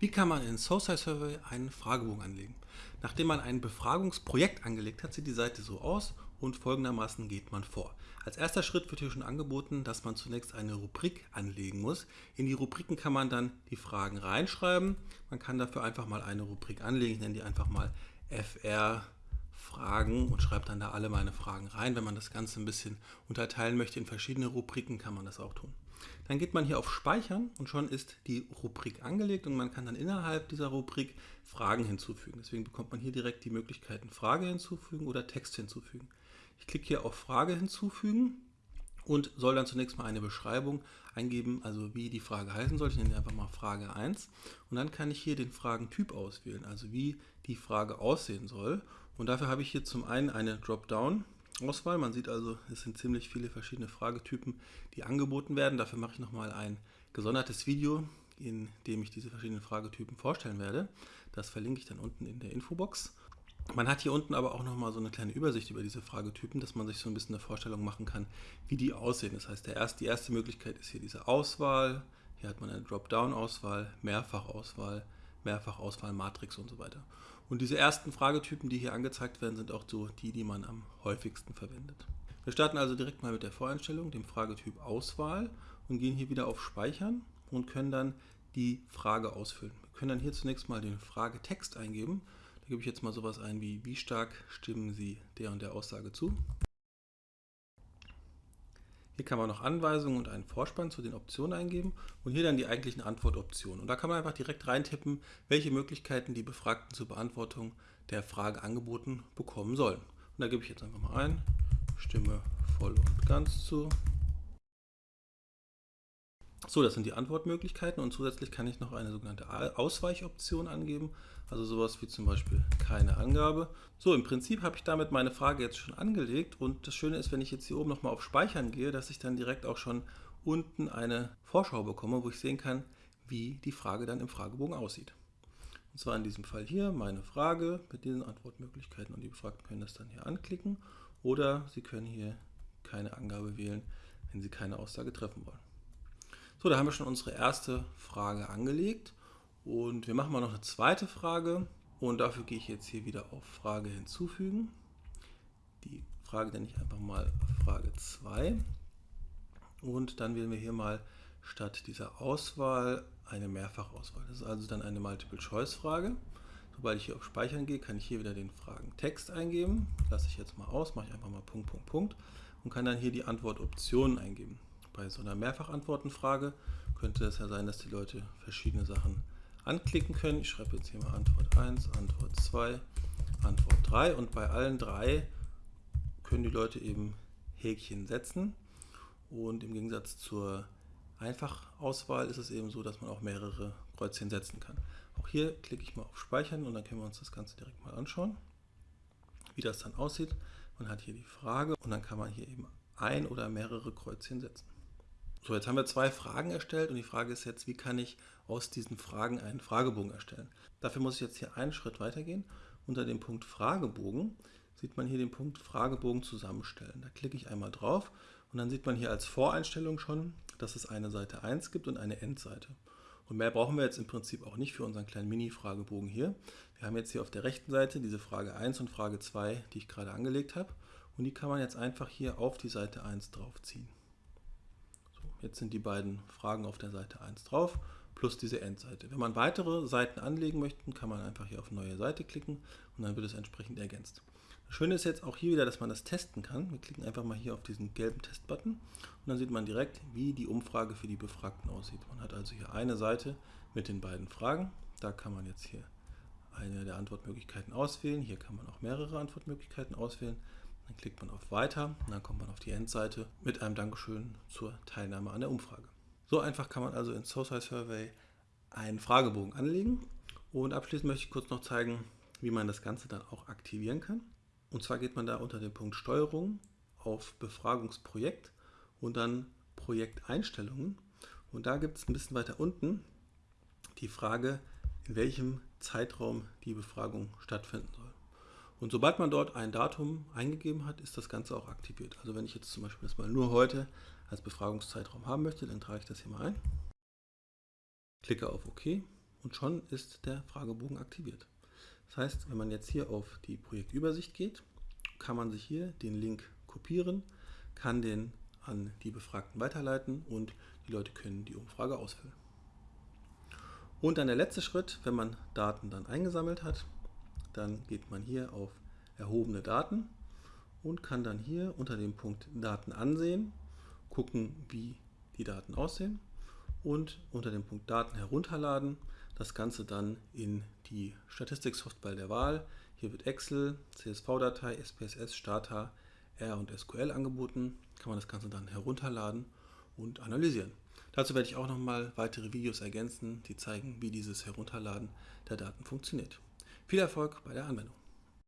Wie kann man in SoSci Survey einen Fragebogen anlegen? Nachdem man ein Befragungsprojekt angelegt hat, sieht die Seite so aus und folgendermaßen geht man vor. Als erster Schritt wird hier schon angeboten, dass man zunächst eine Rubrik anlegen muss. In die Rubriken kann man dann die Fragen reinschreiben. Man kann dafür einfach mal eine Rubrik anlegen. Ich nenne die einfach mal FR Fragen und schreibt dann da alle meine Fragen rein. Wenn man das Ganze ein bisschen unterteilen möchte in verschiedene Rubriken, kann man das auch tun. Dann geht man hier auf Speichern und schon ist die Rubrik angelegt und man kann dann innerhalb dieser Rubrik Fragen hinzufügen. Deswegen bekommt man hier direkt die Möglichkeiten Frage hinzufügen oder Text hinzufügen. Ich klicke hier auf Frage hinzufügen und soll dann zunächst mal eine Beschreibung eingeben, also wie die Frage heißen soll. Ich nenne einfach mal Frage 1 und dann kann ich hier den Fragentyp auswählen, also wie die Frage aussehen soll. Und dafür habe ich hier zum einen eine Dropdown Auswahl. Man sieht also, es sind ziemlich viele verschiedene Fragetypen, die angeboten werden. Dafür mache ich nochmal ein gesondertes Video, in dem ich diese verschiedenen Fragetypen vorstellen werde. Das verlinke ich dann unten in der Infobox. Man hat hier unten aber auch nochmal so eine kleine Übersicht über diese Fragetypen, dass man sich so ein bisschen eine Vorstellung machen kann, wie die aussehen. Das heißt, der erste, die erste Möglichkeit ist hier diese Auswahl. Hier hat man eine Dropdown-Auswahl, Mehrfachauswahl, Mehrfachauswahl, Matrix und so weiter. Und diese ersten Fragetypen, die hier angezeigt werden, sind auch so die, die man am häufigsten verwendet. Wir starten also direkt mal mit der Voreinstellung, dem Fragetyp Auswahl und gehen hier wieder auf Speichern und können dann die Frage ausfüllen. Wir können dann hier zunächst mal den Fragetext eingeben. Gebe ich jetzt mal sowas ein wie, wie stark stimmen Sie der und der Aussage zu? Hier kann man noch Anweisungen und einen Vorspann zu den Optionen eingeben und hier dann die eigentlichen Antwortoptionen. Und da kann man einfach direkt reintippen, welche Möglichkeiten die Befragten zur Beantwortung der Frage angeboten bekommen sollen. Und da gebe ich jetzt einfach mal ein, stimme voll und ganz zu. So, das sind die Antwortmöglichkeiten und zusätzlich kann ich noch eine sogenannte Ausweichoption angeben, also sowas wie zum Beispiel keine Angabe. So, im Prinzip habe ich damit meine Frage jetzt schon angelegt und das Schöne ist, wenn ich jetzt hier oben nochmal auf Speichern gehe, dass ich dann direkt auch schon unten eine Vorschau bekomme, wo ich sehen kann, wie die Frage dann im Fragebogen aussieht. Und zwar in diesem Fall hier meine Frage mit diesen Antwortmöglichkeiten und die Befragten können das dann hier anklicken oder Sie können hier keine Angabe wählen, wenn Sie keine Aussage treffen wollen. So, da haben wir schon unsere erste Frage angelegt und wir machen mal noch eine zweite Frage und dafür gehe ich jetzt hier wieder auf Frage hinzufügen. Die Frage nenne ich einfach mal Frage 2 und dann wählen wir hier mal statt dieser Auswahl eine Mehrfachauswahl. Das ist also dann eine Multiple-Choice-Frage. Sobald ich hier auf Speichern gehe, kann ich hier wieder den Fragentext eingeben. Lasse ich jetzt mal aus, mache ich einfach mal Punkt, Punkt, Punkt und kann dann hier die Antwortoptionen eingeben bei so einer Mehrfachantwortenfrage könnte es ja sein, dass die Leute verschiedene Sachen anklicken können. Ich schreibe jetzt hier mal Antwort 1, Antwort 2, Antwort 3 und bei allen drei können die Leute eben Häkchen setzen und im Gegensatz zur Einfachauswahl ist es eben so, dass man auch mehrere Kreuzchen setzen kann. Auch hier klicke ich mal auf Speichern und dann können wir uns das Ganze direkt mal anschauen, wie das dann aussieht. Man hat hier die Frage und dann kann man hier eben ein oder mehrere Kreuzchen setzen. So, jetzt haben wir zwei Fragen erstellt und die Frage ist jetzt, wie kann ich aus diesen Fragen einen Fragebogen erstellen? Dafür muss ich jetzt hier einen Schritt weitergehen. Unter dem Punkt Fragebogen sieht man hier den Punkt Fragebogen zusammenstellen. Da klicke ich einmal drauf und dann sieht man hier als Voreinstellung schon, dass es eine Seite 1 gibt und eine Endseite. Und mehr brauchen wir jetzt im Prinzip auch nicht für unseren kleinen Mini-Fragebogen hier. Wir haben jetzt hier auf der rechten Seite diese Frage 1 und Frage 2, die ich gerade angelegt habe. Und die kann man jetzt einfach hier auf die Seite 1 draufziehen. Jetzt sind die beiden Fragen auf der Seite 1 drauf, plus diese Endseite. Wenn man weitere Seiten anlegen möchte, kann man einfach hier auf Neue Seite klicken und dann wird es entsprechend ergänzt. Das Schöne ist jetzt auch hier wieder, dass man das testen kann. Wir klicken einfach mal hier auf diesen gelben Testbutton und dann sieht man direkt, wie die Umfrage für die Befragten aussieht. Man hat also hier eine Seite mit den beiden Fragen. Da kann man jetzt hier eine der Antwortmöglichkeiten auswählen. Hier kann man auch mehrere Antwortmöglichkeiten auswählen. Dann klickt man auf Weiter und dann kommt man auf die Endseite mit einem Dankeschön zur Teilnahme an der Umfrage. So einfach kann man also in SoSci Survey einen Fragebogen anlegen. Und abschließend möchte ich kurz noch zeigen, wie man das Ganze dann auch aktivieren kann. Und zwar geht man da unter dem Punkt Steuerung auf Befragungsprojekt und dann Projekteinstellungen. Und da gibt es ein bisschen weiter unten die Frage, in welchem Zeitraum die Befragung stattfinden soll. Und sobald man dort ein Datum eingegeben hat, ist das Ganze auch aktiviert. Also wenn ich jetzt zum Beispiel das mal nur heute als Befragungszeitraum haben möchte, dann trage ich das hier mal ein. Klicke auf OK und schon ist der Fragebogen aktiviert. Das heißt, wenn man jetzt hier auf die Projektübersicht geht, kann man sich hier den Link kopieren, kann den an die Befragten weiterleiten und die Leute können die Umfrage ausfüllen. Und dann der letzte Schritt, wenn man Daten dann eingesammelt hat, dann geht man hier auf erhobene Daten und kann dann hier unter dem Punkt Daten ansehen, gucken, wie die Daten aussehen und unter dem Punkt Daten herunterladen das Ganze dann in die Statistiksoftware der Wahl. Hier wird Excel, CSV-Datei, SPSS, Stata, R und SQL angeboten. Kann man das Ganze dann herunterladen und analysieren. Dazu werde ich auch nochmal weitere Videos ergänzen, die zeigen, wie dieses Herunterladen der Daten funktioniert. Viel Erfolg bei der Anwendung.